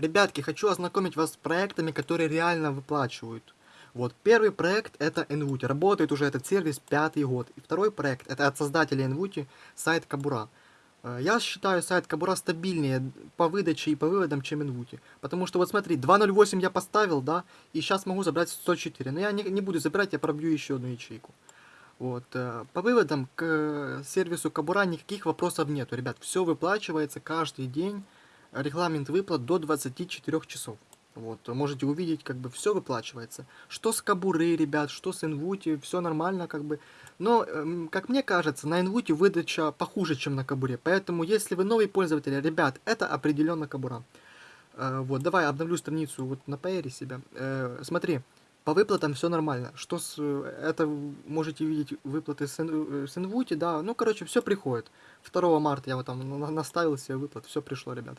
Ребятки, хочу ознакомить вас с проектами, которые реально выплачивают. Вот, первый проект это Envuti. Работает уже этот сервис пятый год. И второй проект это от создателя Envuti, сайт Кабура. Э, Я считаю сайт Кабура стабильнее по выдаче и по выводам, чем Envuti. Потому что вот смотри, 2.08 я поставил, да, и сейчас могу забрать 104. Но я не, не буду забирать, я пробью еще одну ячейку. Вот, э, по выводам к э, сервису Кабура никаких вопросов нету, ребят. Все выплачивается каждый день. Регламент выплат до 24 часов. Вот, можете увидеть, как бы все выплачивается. Что с Кабуры, ребят, что с Инвути, все нормально, как бы. Но, эм, как мне кажется, на Инвути выдача похуже, чем на Кабуре. Поэтому, если вы новый пользователь, ребят, это определенно Кабура. Э, вот, давай обновлю страницу вот на PR себя. Э, смотри, по выплатам все нормально. Что с... Это можете видеть выплаты с, э, с Инвути, да. Ну, короче, все приходит. 2 марта я вот там на- наставил себе выплат, все пришло, ребят.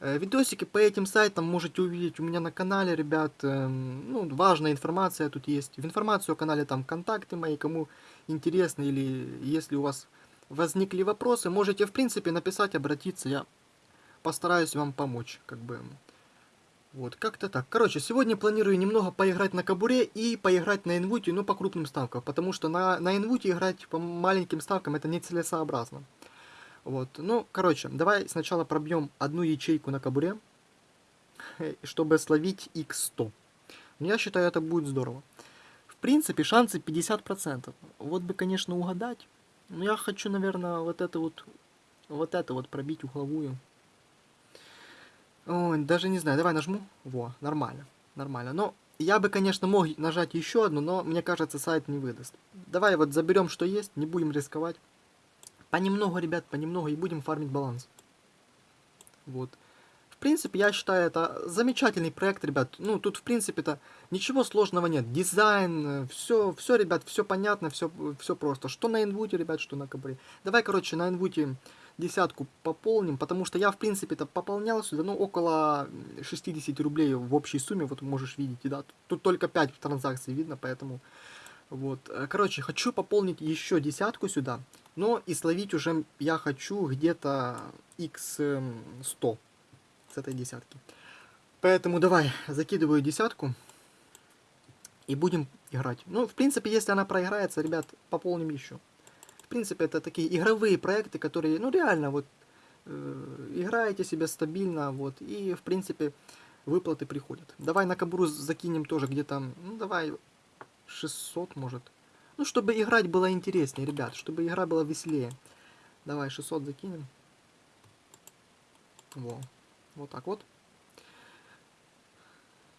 Э, Видосики по этим сайтам можете увидеть у меня на канале, ребят. Эм, Ну, важная информация тут есть. В информацию о канале там контакты мои, кому интересно, или если у вас возникли вопросы, можете, в принципе, написать, обратиться. Я постараюсь вам помочь, как бы. Вот, как-то так. Короче, сегодня планирую немного поиграть на Кабуре и поиграть на Инвуте, ну, по крупным ставкам, потому что на, на Инвуте играть по маленьким ставкам это нецелесообразно. Вот, ну, короче, давай сначала пробьем одну ячейку на Кабуре, чтобы словить x100. Ну, я считаю, это будет здорово. В принципе, шансы 50%. Вот бы, конечно, угадать. Но я хочу, наверное, вот это вот, вот это вот пробить угловую. Ой, даже не знаю, давай нажму. Во, нормально, нормально. Но я бы, конечно, мог нажать еще одну, но мне кажется, сайт не выдаст. Давай вот заберем, что есть, не будем рисковать. Понемногу, ребят, понемногу и будем фармить баланс. Вот. В принципе, я считаю, это замечательный проект, ребят. Ну, тут, в принципе-то, ничего сложного нет. Дизайн, все, все, ребят, все понятно, все, все просто. Что на инвуте, ребят, что на кабре. Давай, короче, на инвуте десятку пополним, потому что я, в принципе-то, пополнял сюда, ну, около 60 рублей в общей сумме, вот можешь видеть, да. Тут только 5 транзакций видно, поэтому... Вот, короче, хочу пополнить еще десятку сюда, но и словить уже я хочу где-то x100 с этой десятки. Поэтому давай, закидываю десятку и будем играть. Ну, в принципе, если она проиграется, ребят, пополним еще. В принципе, это такие игровые проекты, которые, ну, реально, вот, э, играете себе стабильно, вот, и, в принципе, выплаты приходят. Давай на кабуру закинем тоже где-то, ну, давай 600, может. Ну, чтобы играть было интереснее, ребят, чтобы игра была веселее. Давай 600 закинем. Во. Вот так вот.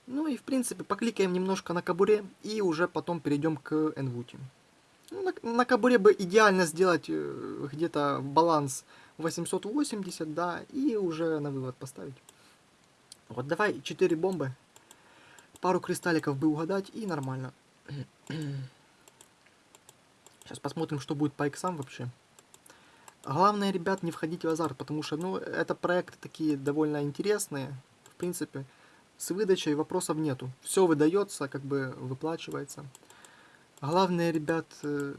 Ну и в принципе покликаем немножко на кабуре и уже потом перейдем к энвути. Ну, на, на кабуре бы идеально сделать э, где-то баланс 880, да, и уже на вывод поставить. Вот давай 4 бомбы, пару кристалликов бы угадать и нормально. Сейчас посмотрим, что будет по иксам вообще. Главное, ребят, не входить в азарт, потому что, ну, это проекты такие довольно интересные. В принципе, с выдачей вопросов нету. Все выдается, как бы выплачивается. Главное, ребят, э,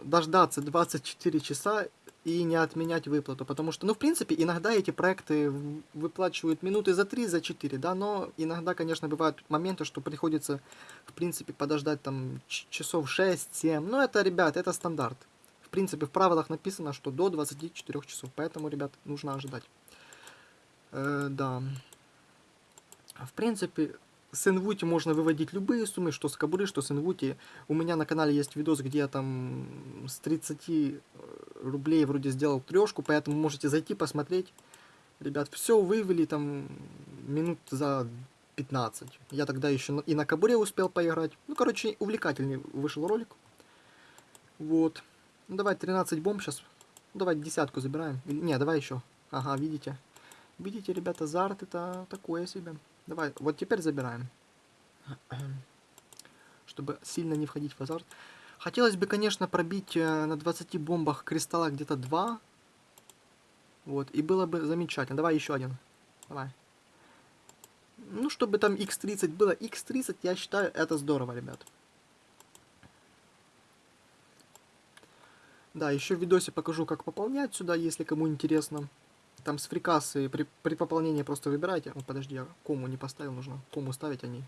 дождаться 24 часа и не отменять выплату, потому что, ну, в принципе, иногда эти проекты выплачивают минуты за 3, за 4, да, но иногда, конечно, бывают моменты, что приходится, в принципе, подождать там часов 6-7, но это, ребят, это стандарт. В принципе, в правилах написано, что до 24 часов, поэтому, ребят, нужно ожидать. Э, да. В принципе, с Инвути можно выводить любые суммы, что с Кабуры, что с Инвути. У меня на канале есть видос, где я там с 30 рублей вроде сделал трешку, поэтому можете зайти посмотреть. Ребят, все вывели там минут за 15. Я тогда еще и на Кабуре успел поиграть. Ну, короче, увлекательный вышел ролик. Вот. Ну, давай 13 бомб сейчас. Давай десятку забираем. Не, давай еще. Ага, видите. Видите, ребята, азарт это такое себе. Давай, вот теперь забираем. Чтобы сильно не входить в азарт. Хотелось бы, конечно, пробить э, на 20 бомбах кристалла где-то 2. Вот, и было бы замечательно. Давай еще один. Давай. Ну, чтобы там x30 было. x30, я считаю, это здорово, ребят. Да, еще в видосе покажу, как пополнять сюда, если кому интересно. Там с фрикасы при, при пополнении просто выбирайте. О, подожди, я кому не поставил, нужно кому ставить они.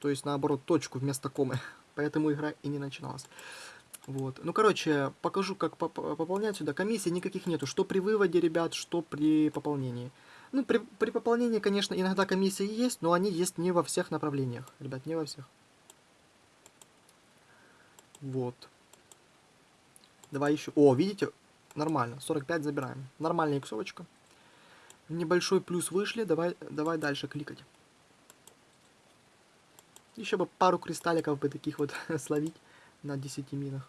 То есть, наоборот, точку вместо комы. Поэтому игра и не начиналась. Вот. Ну, короче, покажу, как поп пополнять сюда. Комиссий никаких нету. Что при выводе, ребят, что при пополнении. Ну, при, при пополнении, конечно, иногда комиссии есть, но они есть не во всех направлениях. Ребят, не во всех. Вот. Давай еще. О, видите? Нормально. 45 забираем. Нормальная иксовочка. Небольшой плюс вышли. Давай, давай дальше кликать. Еще бы пару кристалликов бы таких вот словить на 10 минах.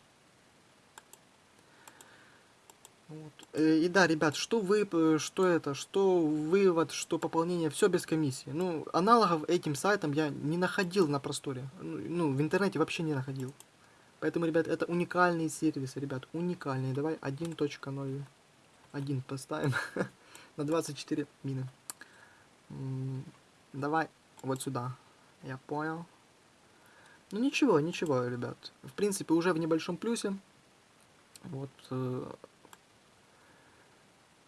Вот. Э, и да, ребят, что вы, э, что это, что вывод, что пополнение, все без комиссии. Ну, аналогов этим сайтам я не находил на просторе. Ну, ну, в интернете вообще не находил. Поэтому, ребят, это уникальные сервисы, ребят, уникальные. Давай 1.0. 1 поставим на 24 мины. Давай вот сюда. Я понял. Ну ничего, ничего, ребят. В принципе, уже в небольшом плюсе. Вот. Э,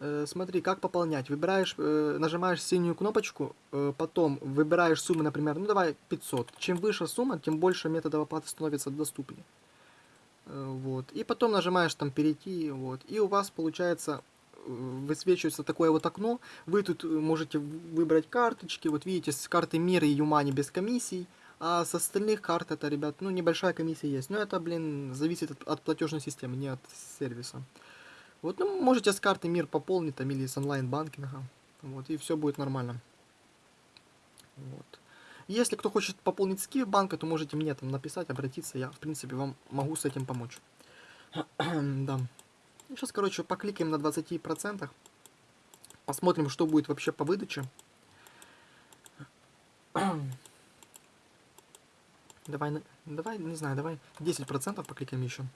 э, смотри, как пополнять. Выбираешь, э, нажимаешь синюю кнопочку, потом выбираешь сумму, например, ну давай 500. Чем выше сумма, тем больше методов оплаты становится доступнее. Вот. И потом нажимаешь там перейти, вот. И у вас получается э, высвечивается такое вот окно. Вы тут э, можете выбрать карточки. Вот видите, с карты мира и Юмани без комиссий. А с остальных карт это, ребят, ну, небольшая комиссия есть. Но это, блин, зависит от, от платежной системы, не от сервиса. Вот, ну, можете с карты Мир пополнить там или с онлайн-банкинга. Вот, и все будет нормально. Вот. Если кто хочет пополнить скиф банка, то можете мне там написать, обратиться. Я, в принципе, вам могу с этим помочь. да. Сейчас, короче, покликаем на 20%. Посмотрим, что будет вообще по выдаче. Давай, давай, не знаю, давай 10% покликаем еще.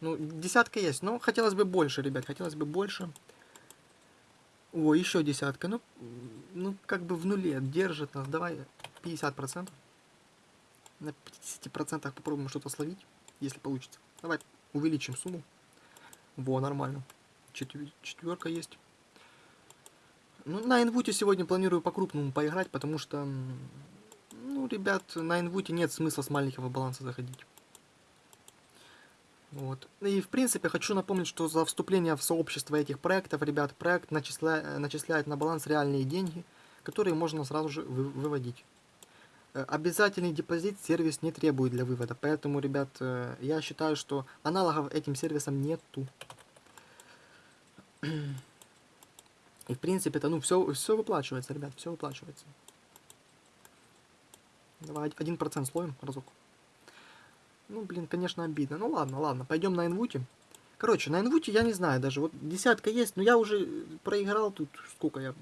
Ну, десятка есть, но хотелось бы больше, ребят, хотелось бы больше. О, еще десятка, ну, ну, как бы в нуле держит нас. Давай 50%. На 50% попробуем что-то словить, если получится. Давай увеличим сумму. Во, нормально. Четвер четверка есть. Ну, на инвуте сегодня планирую по-крупному поиграть, потому что ну, ребят, на инвуте нет смысла с маленького баланса заходить. Вот. И, в принципе, хочу напомнить, что за вступление в сообщество этих проектов, ребят, проект начисля... начисляет на баланс реальные деньги, которые можно сразу же вы... выводить. Э, обязательный депозит сервис не требует для вывода, поэтому, ребят, э, я считаю, что аналогов этим сервисам нету. И, в принципе, это, ну, все, все выплачивается, ребят, все выплачивается. Давай один процент словим разок. Ну, блин, конечно, обидно. Ну, ладно, ладно, пойдем на инвуте. Короче, на инвуте я не знаю даже. Вот десятка есть, но я уже проиграл тут, сколько я...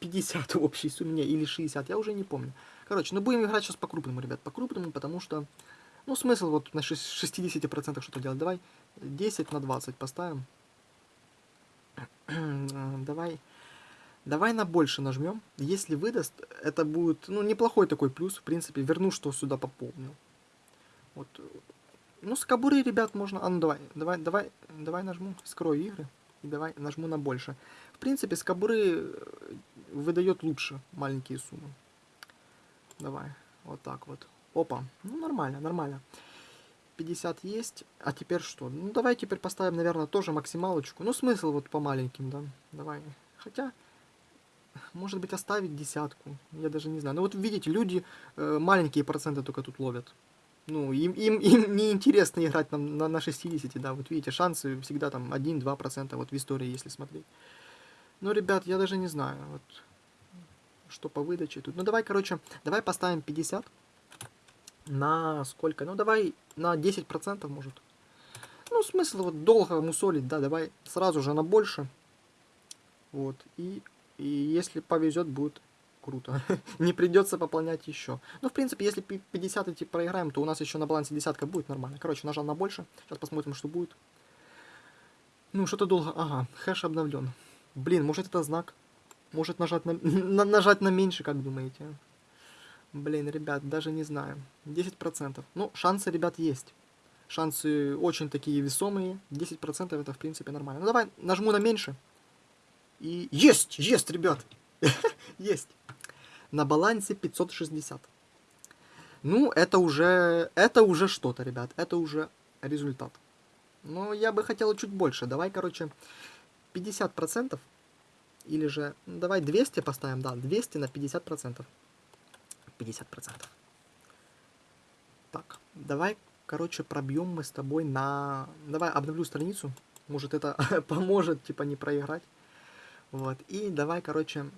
50 в общей сумме, или 60, я уже не помню. Короче, ну будем играть сейчас по-крупному, ребят, по-крупному, потому что... Ну, смысл вот на 60% что-то делать. Давай 10 на 20 поставим. Давай Давай на больше нажмем. Если выдаст, это будет, ну, неплохой такой плюс. В принципе, верну, что сюда пополнил. Вот. Ну, с кобуры, ребят, можно... А, ну, давай, давай, давай, давай нажму, скрою игры. И давай нажму на больше. В принципе, с кобуры э, выдает лучше маленькие суммы. Давай, вот так вот. Опа, ну, нормально, нормально. 50 есть. А теперь что? Ну, давай теперь поставим, наверное, тоже максималочку. Ну, смысл вот по маленьким, да. Давай. Хотя, может быть, оставить десятку. Я даже не знаю. Ну вот видите, люди э, маленькие проценты только тут ловят. Ну, им, им, им не интересно играть на, на, на 60, да. Вот видите, шансы всегда там 1-2% вот в истории, если смотреть. Ну, ребят, я даже не знаю, вот, что по выдаче тут. Ну, давай, короче, давай поставим 50 на сколько? Ну, давай на 10%, может. Ну, смысл вот долго мусолить, да, давай сразу же на больше. Вот, и и если повезет, будет круто. не придется пополнять еще. Ну, в принципе, если 50 эти проиграем, то у нас еще на балансе десятка будет нормально. Короче, нажал на больше. Сейчас посмотрим, что будет. Ну, что-то долго... Ага, хэш обновлен. Блин, может это знак? Может нажать на, на, нажать на меньше, как думаете? Блин, ребят, даже не знаю. 10%. Ну, шансы, ребят, есть. Шансы очень такие весомые. 10% это, в принципе, нормально. Ну, давай нажму на меньше. И есть, есть, ребят. есть. На балансе 560. Ну, это уже, это уже что-то, ребят. Это уже результат. Но я бы хотел чуть больше. Давай, короче, 50%. Или же, ну, давай 200 поставим, да, 200 на 50%. 50%. Так, давай, короче, пробьем мы с тобой на... Давай обновлю страницу. Может, это поможет, типа, не проиграть. Вот, и давай, короче,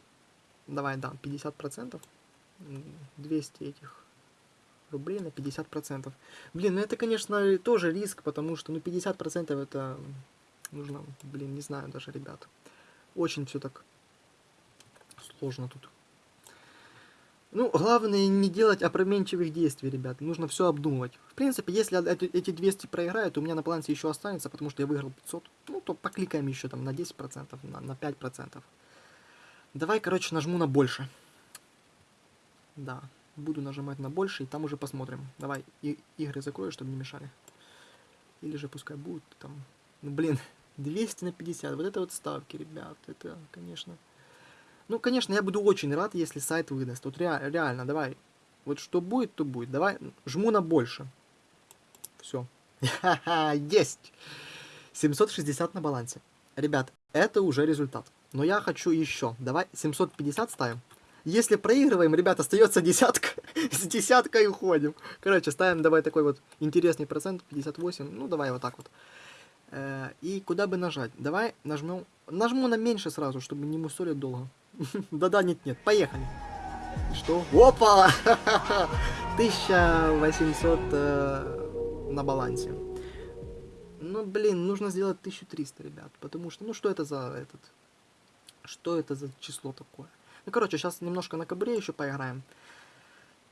давай, да, 50%. 200 этих рублей на 50%. Блин, ну это, конечно, тоже риск, потому что, ну, 50% это нужно, блин, не знаю даже, ребят. Очень все так сложно тут. Ну, главное не делать опроменчивых действий, ребят. Нужно все обдумывать. В принципе, если эти 200 проиграют, у меня на балансе еще останется, потому что я выиграл 500. Ну, то покликаем еще там на 10%, на, на 5%. Давай, короче, нажму на больше. Да, буду нажимать на больше, и там уже посмотрим. Давай, и, игры закрою, чтобы не мешали. Или же пускай будут там... Ну, блин, 200 на 50. Вот это вот ставки, ребят. Это, конечно... Ну, конечно, я буду очень рад, если сайт выдаст. Вот ре реально, давай. Вот что будет, то будет. Давай, жму на больше. Все. Есть! 760 на балансе. Ребят, это уже результат. Но я хочу еще. Давай 750 ставим. Если проигрываем, ребят, остается десятка. С десяткой уходим. Короче, ставим давай такой вот интересный процент, 58. Ну, давай вот так вот. Э, и куда бы нажать? Давай нажмем... Нажму на меньше сразу, чтобы не мусолить долго. Да-да, нет-нет, поехали. Что? Опа! 1800 э, на балансе. Ну, блин, нужно сделать 1300, ребят. Потому что, ну, что это за этот... Что это за число такое? Ну, короче, сейчас немножко на кабре еще поиграем.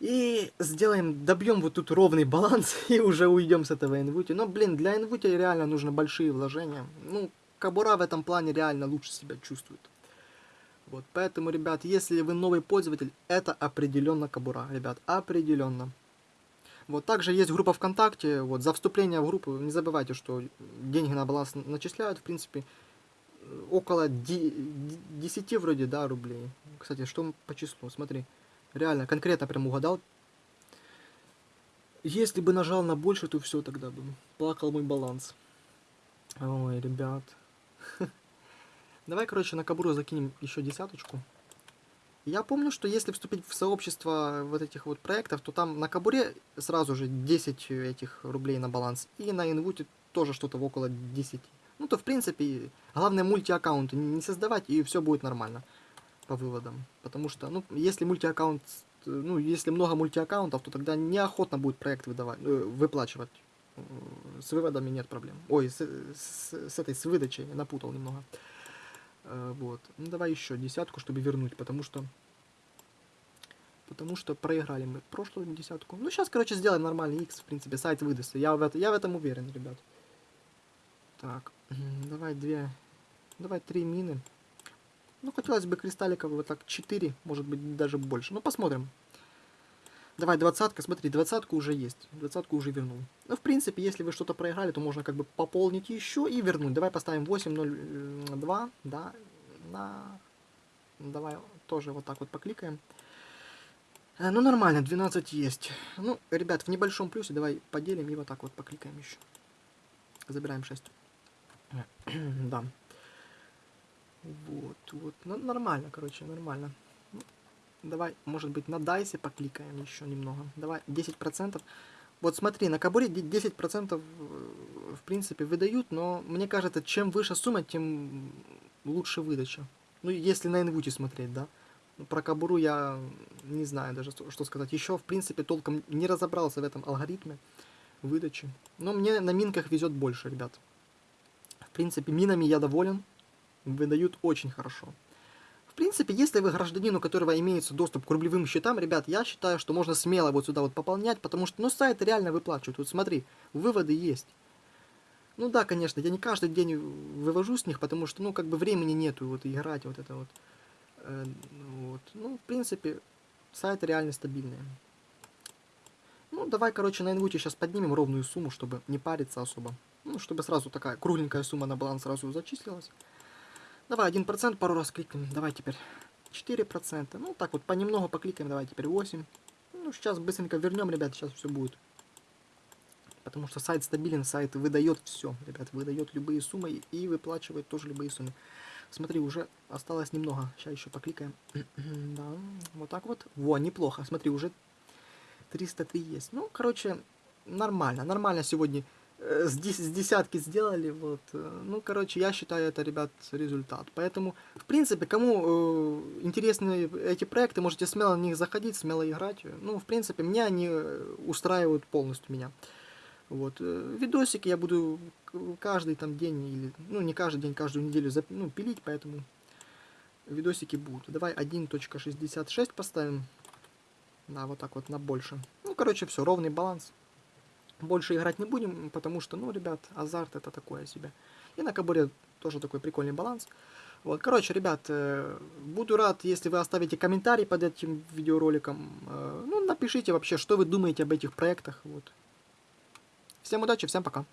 И сделаем, добьем вот тут ровный баланс и уже уйдем с этого инвути. Но, блин, для инвути реально нужно большие вложения. Ну, кабура в этом плане реально лучше себя чувствует. Вот, поэтому, ребят, если вы новый пользователь, это определенно кабура, ребят, определенно. Вот, также есть группа ВКонтакте, вот, за вступление в группу, не забывайте, что деньги на баланс начисляют, в принципе, около 10 вроде, да, рублей. Кстати, что по числу, смотри, реально, конкретно прям угадал. Если бы нажал на больше, то все тогда бы плакал мой баланс. Ой, ребят. Давай, короче, на Кабуру закинем еще десяточку. Я помню, что если вступить в сообщество вот этих вот проектов, то там на Кабуре сразу же 10 этих рублей на баланс. И на Инвуте тоже что-то около 10. Ну, то, в принципе, главное мультиаккаунты не создавать, и все будет нормально по выводам. Потому что, ну, если мультиаккаунт, ну, если много мультиаккаунтов, то тогда неохотно будет проект выдавать, э, выплачивать. С выводами нет проблем. Ой, с, с, с этой, с выдачей напутал немного. Э, вот. Ну, давай еще десятку, чтобы вернуть, потому что... Потому что проиграли мы прошлую десятку. Ну, сейчас, короче, сделаем нормальный X, в принципе, сайт выдаст. Я в, это, я в этом уверен, ребят. Так, давай две... Давай три мины. Ну, хотелось бы кристалликов вот так 4, может быть, даже больше. Ну, посмотрим. Давай, двадцатка, смотри, двадцатку уже есть. Двадцатку уже вернул. Ну, в принципе, если вы что-то проиграли, то можно как бы пополнить еще и вернуть. Давай поставим 8.02, да, на... Давай тоже вот так вот покликаем. Э, ну, нормально, 12 есть. Ну, ребят, в небольшом плюсе давай поделим и вот так вот покликаем еще. Забираем 6. да. Вот, вот. Ну, нормально, короче, нормально. Давай, может быть, на дайсе покликаем еще немного. Давай, 10%. Вот смотри, на кабуре 10% в принципе выдают, но мне кажется, чем выше сумма, тем лучше выдача. Ну, если на инвуте смотреть, да. Про кабуру я не знаю даже, что сказать. Еще, в принципе, толком не разобрался в этом алгоритме выдачи. Но мне на минках везет больше, ребят. В принципе, минами я доволен. Выдают очень хорошо. В принципе, если вы гражданин, у которого имеется доступ к рублевым счетам, ребят, я считаю, что можно смело вот сюда вот пополнять, потому что, ну, сайт реально выплачивает. Вот смотри, выводы есть. Ну да, конечно, я не каждый день вывожу с них, потому что, ну, как бы времени нету вот играть вот это вот. Э, вот. Ну, в принципе, сайт реально стабильный. Ну, давай, короче, на инвуте сейчас поднимем ровную сумму, чтобы не париться особо. Ну, чтобы сразу такая кругленькая сумма на баланс сразу зачислилась. Давай 1% пару раз кликнем. Давай теперь 4%. Ну, так вот, понемногу покликаем. Давай теперь 8. Ну, сейчас быстренько вернем, ребят, сейчас все будет. Потому что сайт стабилен, сайт выдает все, ребят, выдает любые суммы и выплачивает тоже любые суммы. Смотри, уже осталось немного. Сейчас еще покликаем. да, вот так вот. Во, неплохо. Смотри, уже 303 есть. Ну, короче, нормально. Нормально сегодня с, дес с десятки сделали. Вот. Э, ну, короче, я считаю это, ребят, результат. Поэтому, в принципе, кому э, интересны эти проекты, можете смело на них заходить, смело играть. Ну, в принципе, меня они э, устраивают полностью меня. Вот. Э, видосики я буду каждый там день, или, ну, не каждый день, каждую неделю ну, пилить, поэтому видосики будут. Давай 1.66 поставим. Да, вот так вот на больше. Ну, короче, все, ровный баланс. Больше играть не будем, потому что, ну, ребят, азарт это такое себе. И на кабуре тоже такой прикольный баланс. Вот, короче, ребят, э, буду рад, если вы оставите комментарий под этим видеороликом. Э, ну, напишите вообще, что вы думаете об этих проектах. Вот. Всем удачи, всем пока.